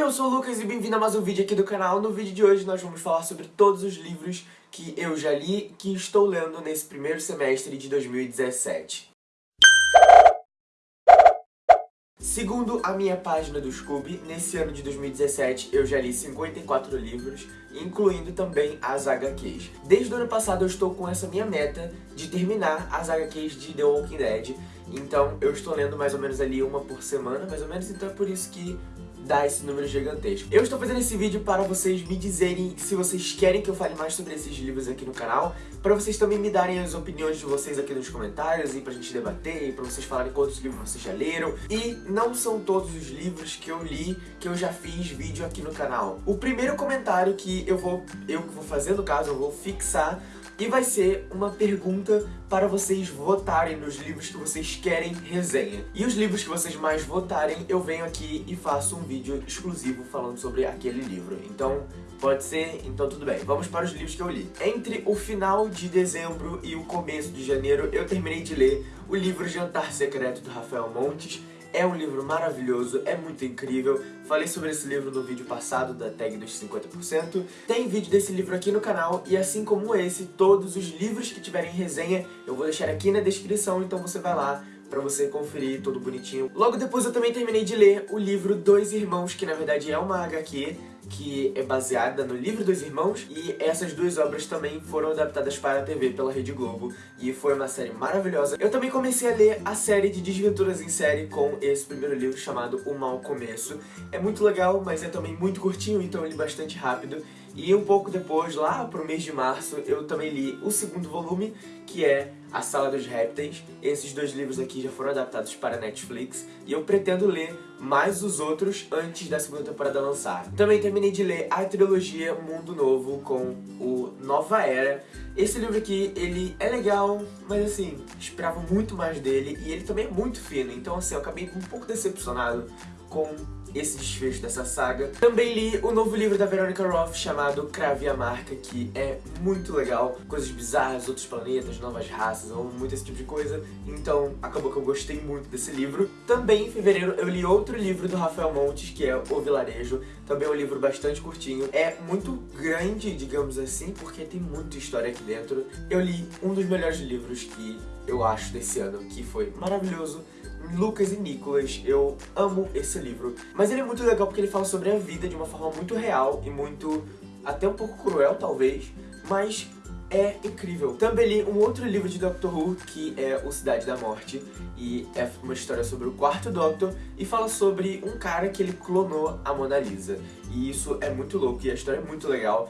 Oi, eu sou o Lucas e bem-vindo a mais um vídeo aqui do canal. No vídeo de hoje nós vamos falar sobre todos os livros que eu já li que estou lendo nesse primeiro semestre de 2017. Segundo a minha página do Scooby, nesse ano de 2017 eu já li 54 livros, incluindo também as HQs. Desde o ano passado eu estou com essa minha meta de terminar as HQs de The Walking Dead, então eu estou lendo mais ou menos ali uma por semana, mais ou menos, então é por isso que dá esse número gigantesco. Eu estou fazendo esse vídeo para vocês me dizerem se vocês querem que eu fale mais sobre esses livros aqui no canal, para vocês também me darem as opiniões de vocês aqui nos comentários e pra gente debater, pra vocês falarem quantos livros vocês já leram. E não são todos os livros que eu li que eu já fiz vídeo aqui no canal. O primeiro comentário que eu vou, eu vou fazer, no caso, eu vou fixar e vai ser uma pergunta para vocês votarem nos livros que vocês querem resenha. E os livros que vocês mais votarem, eu venho aqui e faço um vídeo exclusivo falando sobre aquele livro. Então, pode ser? Então tudo bem. Vamos para os livros que eu li. Entre o final de dezembro e o começo de janeiro, eu terminei de ler o livro Jantar Secreto do Rafael Montes, é um livro maravilhoso, é muito incrível. Falei sobre esse livro no vídeo passado da tag dos 50%. Tem vídeo desse livro aqui no canal e assim como esse, todos os livros que tiverem resenha eu vou deixar aqui na descrição, então você vai lá pra você conferir todo bonitinho. Logo depois eu também terminei de ler o livro Dois Irmãos, que na verdade é uma HQ, que é baseada no livro dos irmãos, e essas duas obras também foram adaptadas para a TV pela Rede Globo, e foi uma série maravilhosa. Eu também comecei a ler a série de Desventuras em Série com esse primeiro livro chamado O Mal Começo. É muito legal, mas é também muito curtinho, então ele é bastante rápido, e um pouco depois, lá pro mês de março, eu também li o segundo volume, que é A Sala dos Répteis. Esses dois livros aqui já foram adaptados para Netflix, e eu pretendo ler mais os outros antes da segunda temporada lançar. Também terminei de ler a trilogia Mundo Novo com o Nova Era. Esse livro aqui, ele é legal, mas assim, esperava muito mais dele, e ele também é muito fino, então assim, eu acabei um pouco decepcionado com esse desfecho dessa saga. Também li o novo livro da Veronica Roth chamado Crave a Marca, que é muito legal. Coisas bizarras, outros planetas, novas raças, ou muito esse tipo de coisa. Então acabou que eu gostei muito desse livro. Também em fevereiro eu li outro livro do Rafael Montes, que é O Vilarejo. Também é um livro bastante curtinho. É muito grande, digamos assim, porque tem muita história aqui dentro. Eu li um dos melhores livros que eu acho desse ano, que foi maravilhoso Lucas e Nicolas. Eu amo esse livro. Mas ele é muito legal porque ele fala sobre a vida de uma forma muito real e muito... até um pouco cruel, talvez, mas é incrível. Também li um outro livro de Doctor Who, que é O Cidade da Morte, e é uma história sobre o quarto Doctor, e fala sobre um cara que ele clonou a Mona Lisa. E isso é muito louco, e a história é muito legal.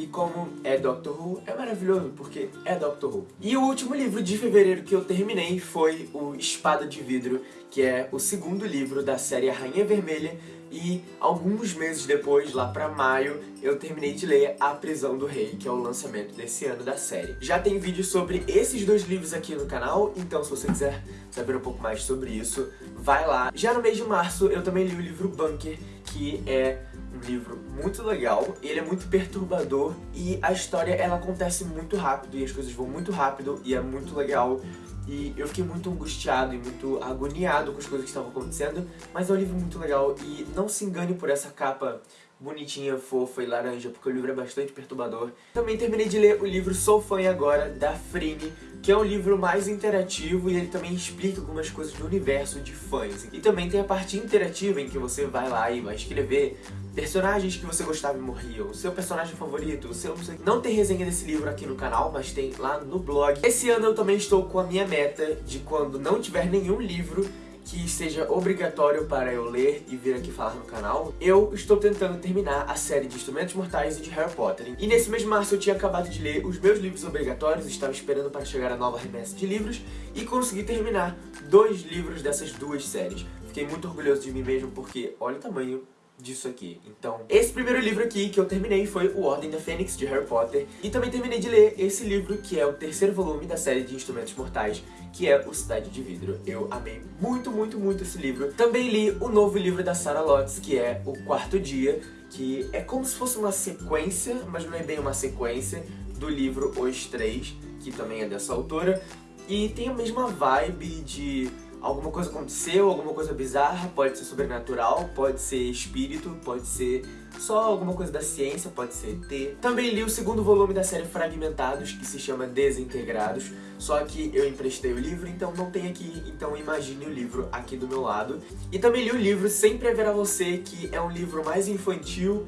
E como é Doctor Who, é maravilhoso, porque é Doctor Who. E o último livro de fevereiro que eu terminei foi o Espada de Vidro, que é o segundo livro da série Rainha Vermelha, e alguns meses depois, lá pra maio, eu terminei de ler A Prisão do Rei, que é o lançamento desse ano da série. Já tem vídeo sobre esses dois livros aqui no canal, então se você quiser saber um pouco mais sobre isso, vai lá. Já no mês de março, eu também li o livro Bunker, que é livro muito legal, ele é muito perturbador e a história ela acontece muito rápido e as coisas vão muito rápido e é muito legal. E eu fiquei muito angustiado e muito agoniado com as coisas que estavam acontecendo, mas é um livro muito legal e não se engane por essa capa bonitinha, fofa e laranja, porque o livro é bastante perturbador. Também terminei de ler o livro Sou Fã Agora, da Frine, que é um livro mais interativo e ele também explica algumas coisas do universo de fãs. E também tem a parte interativa em que você vai lá e vai escrever personagens que você gostava e morriam, o seu personagem favorito, o seu não tem resenha desse livro aqui no canal, mas tem lá no blog. Esse ano eu também estou com a minha meta de quando não tiver nenhum livro que seja obrigatório para eu ler e vir aqui falar no canal, eu estou tentando terminar a série de Instrumentos Mortais e de Harry Potter. E nesse mês de março eu tinha acabado de ler os meus livros obrigatórios, estava esperando para chegar a nova remessa de livros, e consegui terminar dois livros dessas duas séries. Fiquei muito orgulhoso de mim mesmo porque olha o tamanho disso aqui. Então, esse primeiro livro aqui que eu terminei foi O Ordem da Fênix, de Harry Potter. E também terminei de ler esse livro, que é o terceiro volume da série de Instrumentos Mortais, que é O Cidade de Vidro. Eu amei muito, muito, muito esse livro. Também li o novo livro da Sarah Lotz, que é O Quarto Dia, que é como se fosse uma sequência, mas não é bem uma sequência, do livro Os Três, que também é dessa autora. E tem a mesma vibe de alguma coisa aconteceu, alguma coisa bizarra, pode ser sobrenatural, pode ser espírito, pode ser só alguma coisa da ciência, pode ser ET. Também li o segundo volume da série Fragmentados, que se chama Desintegrados, só que eu emprestei o livro, então não tem aqui, então imagine o livro aqui do meu lado. E também li o livro Sempre Haverá Você, que é um livro mais infantil,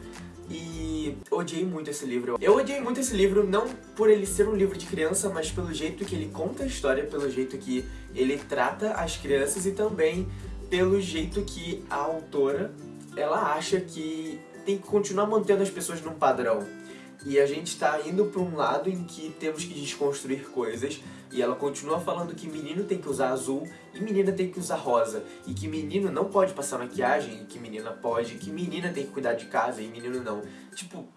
odiei muito esse livro. Eu odiei muito esse livro, não por ele ser um livro de criança, mas pelo jeito que ele conta a história, pelo jeito que ele trata as crianças e também pelo jeito que a autora, ela acha que tem que continuar mantendo as pessoas num padrão. E a gente tá indo pra um lado em que temos que desconstruir coisas. E ela continua falando que menino tem que usar azul e menina tem que usar rosa. E que menino não pode passar maquiagem, e que menina pode. E que menina tem que cuidar de casa e menino não. Tipo,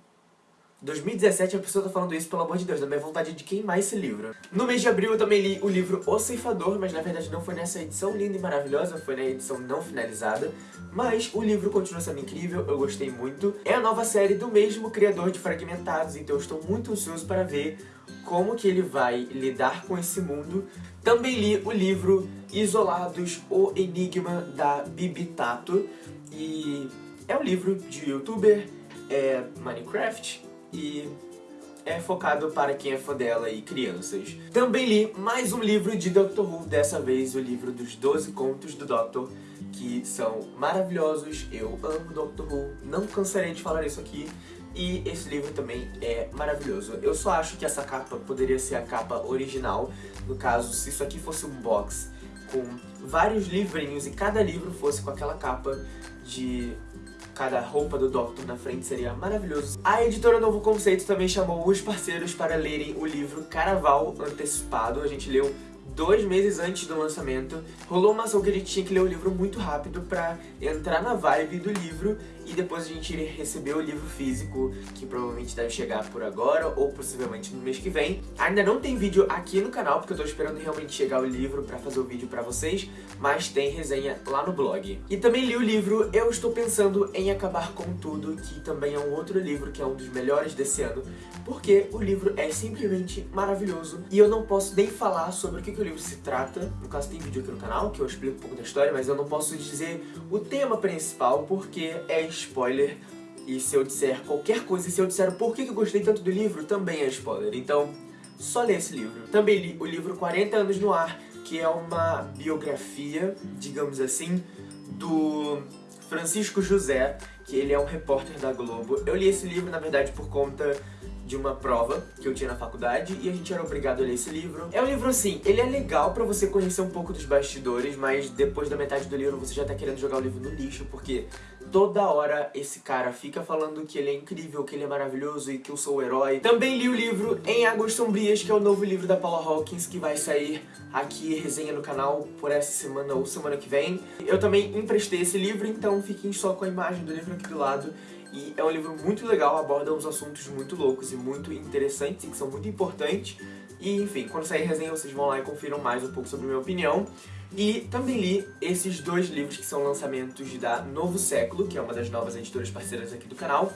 2017 a pessoa tá falando isso, pelo amor de Deus, da minha vontade de queimar esse livro. No mês de abril eu também li o livro O Ceifador, mas na verdade não foi nessa edição linda e maravilhosa, foi na edição não finalizada. Mas o livro continua sendo incrível, eu gostei muito. É a nova série do mesmo criador de Fragmentados, então eu estou muito ansioso para ver como que ele vai lidar com esse mundo. Também li o livro Isolados, o Enigma da Bibi Tato. E é um livro de youtuber, é Minecraft, e é focado para quem é fã dela e crianças. Também li mais um livro de Doctor Who, dessa vez o livro dos 12 contos do Doctor, que são maravilhosos, eu amo Doctor Who, não cansarei de falar isso aqui, e esse livro também é maravilhoso. Eu só acho que essa capa poderia ser a capa original, no caso, se isso aqui fosse um box com vários livrinhos e cada livro fosse com aquela capa de cada roupa do Doctor na frente seria maravilhoso. A editora Novo Conceito também chamou os parceiros para lerem o livro Caraval Antecipado. A gente leu dois meses antes do lançamento, rolou uma ação que a gente tinha que ler o livro muito rápido pra entrar na vibe do livro e depois a gente recebeu o livro físico, que provavelmente deve chegar por agora ou possivelmente no mês que vem. Ainda não tem vídeo aqui no canal, porque eu tô esperando realmente chegar o livro pra fazer o vídeo pra vocês, mas tem resenha lá no blog. E também li o livro Eu Estou Pensando em Acabar com Tudo, que também é um outro livro que é um dos melhores desse ano, porque o livro é simplesmente maravilhoso e eu não posso nem falar sobre o que, que livro se trata. No caso tem vídeo aqui no canal que eu explico um pouco da história, mas eu não posso dizer o tema principal porque é spoiler. E se eu disser qualquer coisa, se eu disser por que eu gostei tanto do livro, também é spoiler. Então, só lê esse livro. Também li o livro 40 Anos no Ar, que é uma biografia, digamos assim, do Francisco José, que ele é um repórter da Globo. Eu li esse livro, na verdade, por conta de uma prova que eu tinha na faculdade e a gente era obrigado a ler esse livro. É um livro assim, ele é legal pra você conhecer um pouco dos bastidores, mas depois da metade do livro você já tá querendo jogar o livro no lixo, porque toda hora esse cara fica falando que ele é incrível, que ele é maravilhoso e que eu sou o herói. Também li o livro Em Águas Sombrias, que é o novo livro da Paula Hawkins, que vai sair aqui, resenha no canal, por essa semana ou semana que vem. Eu também emprestei esse livro, então fiquem só com a imagem do livro aqui do lado. E é um livro muito legal, aborda uns assuntos muito loucos e muito interessantes e que são muito importantes. E, enfim, quando sair resenha vocês vão lá e confiram mais um pouco sobre minha opinião. E também li esses dois livros que são lançamentos da Novo Século, que é uma das novas editoras parceiras aqui do canal.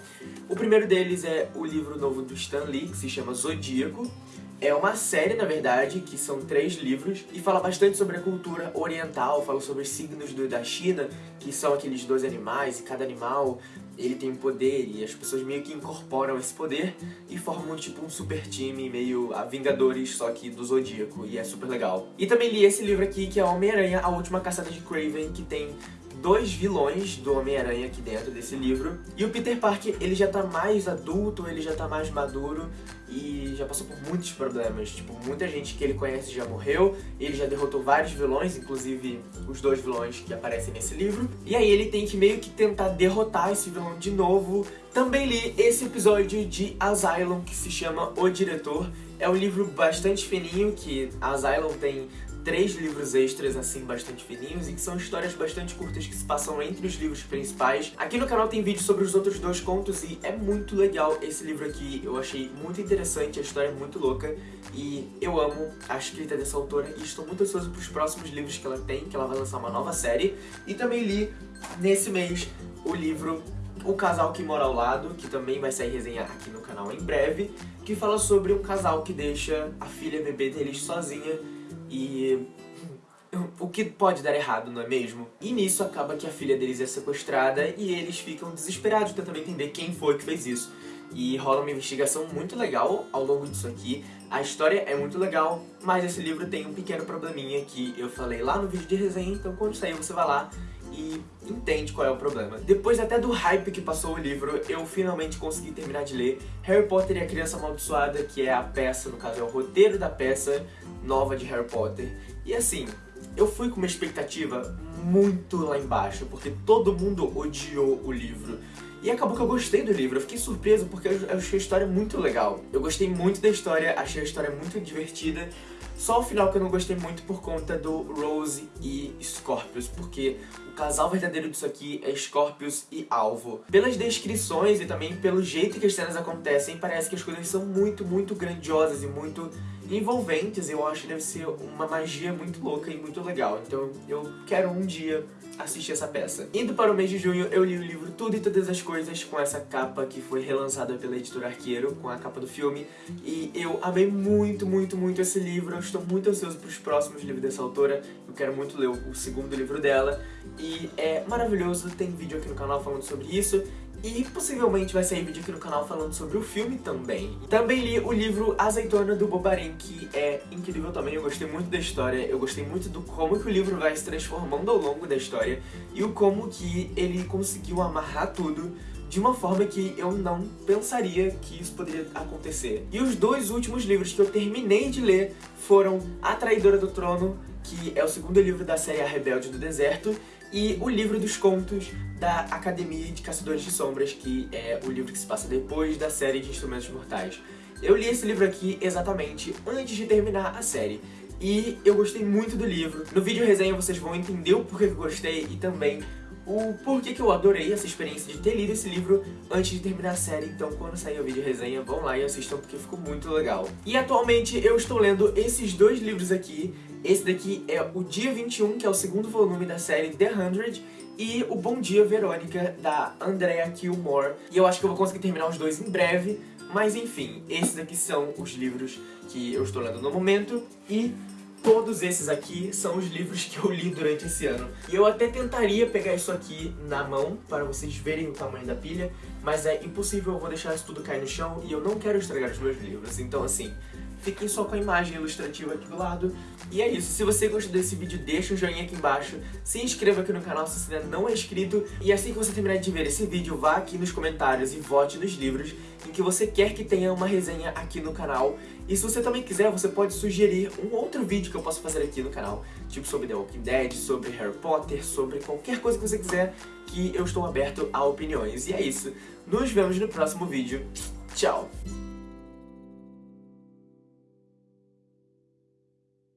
O primeiro deles é o livro novo do Stan Lee, que se chama Zodíaco. É uma série, na verdade, que são três livros e fala bastante sobre a cultura oriental, fala sobre os signos da China, que são aqueles dois animais, e cada animal ele tem poder e as pessoas meio que incorporam esse poder e formam tipo um super time meio a Vingadores, só que do Zodíaco, e é super legal. E também li esse livro aqui, que é Homem-Aranha, A Última Caçada de Craven, que tem dois vilões do Homem-Aranha aqui dentro desse livro. E o Peter Parker, ele já tá mais adulto, ele já tá mais maduro e já passou por muitos problemas. Tipo, muita gente que ele conhece já morreu, ele já derrotou vários vilões, inclusive os dois vilões que aparecem nesse livro. E aí ele tem que meio que tentar derrotar esse vilão de novo. Também li esse episódio de Asylum, que se chama O Diretor. É um livro bastante fininho, que Asylum tem três livros extras, assim, bastante fininhos e que são histórias bastante curtas que se passam entre os livros principais. Aqui no canal tem vídeo sobre os outros dois contos e é muito legal esse livro aqui. Eu achei muito interessante, a história é muito louca e eu amo a escrita dessa autora e estou muito ansioso para os próximos livros que ela tem, que ela vai lançar uma nova série. E também li, nesse mês, o livro o Casal que Mora ao Lado, que também vai sair resenha aqui no canal em breve, que fala sobre um casal que deixa a filha bebê deles sozinha e o que pode dar errado, não é mesmo? E nisso acaba que a filha deles é sequestrada e eles ficam desesperados tentando entender quem foi que fez isso. E rola uma investigação muito legal ao longo disso aqui. A história é muito legal, mas esse livro tem um pequeno probleminha que eu falei lá no vídeo de resenha, então quando sair você vai lá e entende qual é o problema. Depois até do hype que passou o livro, eu finalmente consegui terminar de ler Harry Potter e a Criança Amaldiçoada, que é a peça, no caso é o roteiro da peça nova de Harry Potter. E assim, eu fui com uma expectativa muito lá embaixo, porque todo mundo odiou o livro. E acabou que eu gostei do livro, eu fiquei surpreso porque eu achei a história muito legal. Eu gostei muito da história, achei a história muito divertida, só o final que eu não gostei muito por conta do Rose e Scorpius, porque o casal verdadeiro disso aqui é Scorpius e Alvo. Pelas descrições e também pelo jeito que as cenas acontecem, parece que as coisas são muito, muito grandiosas e muito envolventes. Eu acho que deve ser uma magia muito louca e muito legal. Então eu quero um dia assistir essa peça. Indo para o mês de junho, eu li o livro Tudo e Todas as Coisas, com essa capa que foi relançada pela editora Arqueiro, com a capa do filme, e eu amei muito, muito, muito esse livro, eu estou muito ansioso para os próximos livros dessa autora, eu quero muito ler o segundo livro dela, e é maravilhoso, tem vídeo aqui no canal falando sobre isso, e possivelmente vai sair vídeo aqui no canal falando sobre o filme também. Também li o livro Azeitona do Bobarim, que é incrível também, eu gostei muito da história, eu gostei muito do como que o livro vai se transformando ao longo da história e o como que ele conseguiu amarrar tudo de uma forma que eu não pensaria que isso poderia acontecer. E os dois últimos livros que eu terminei de ler foram A Traidora do Trono, que é o segundo livro da série A Rebelde do Deserto, e o livro dos contos da Academia de Caçadores de Sombras, que é o livro que se passa depois da série de Instrumentos Mortais. Eu li esse livro aqui exatamente antes de terminar a série, e eu gostei muito do livro. No vídeo resenha vocês vão entender o porquê que eu gostei e também o porquê que eu adorei essa experiência de ter lido esse livro antes de terminar a série, então quando sair o vídeo resenha, vão lá e assistam porque ficou muito legal. E atualmente eu estou lendo esses dois livros aqui, esse daqui é o Dia 21, que é o segundo volume da série The Hundred, e o Bom Dia Verônica, da Andrea Kilmore. E eu acho que eu vou conseguir terminar os dois em breve, mas enfim, esses aqui são os livros que eu estou lendo no momento, e todos esses aqui são os livros que eu li durante esse ano. E eu até tentaria pegar isso aqui na mão, para vocês verem o tamanho da pilha, mas é impossível, eu vou deixar isso tudo cair no chão, e eu não quero estragar os meus livros, então assim fiquem só com a imagem ilustrativa aqui do lado. E é isso, se você gostou desse vídeo, deixa um joinha aqui embaixo, se inscreva aqui no canal se você ainda não é inscrito, e assim que você terminar de ver esse vídeo, vá aqui nos comentários e vote nos livros em que você quer que tenha uma resenha aqui no canal. E se você também quiser, você pode sugerir um outro vídeo que eu possa fazer aqui no canal, tipo sobre The Walking Dead, sobre Harry Potter, sobre qualquer coisa que você quiser, que eu estou aberto a opiniões. E é isso, nos vemos no próximo vídeo. Tchau!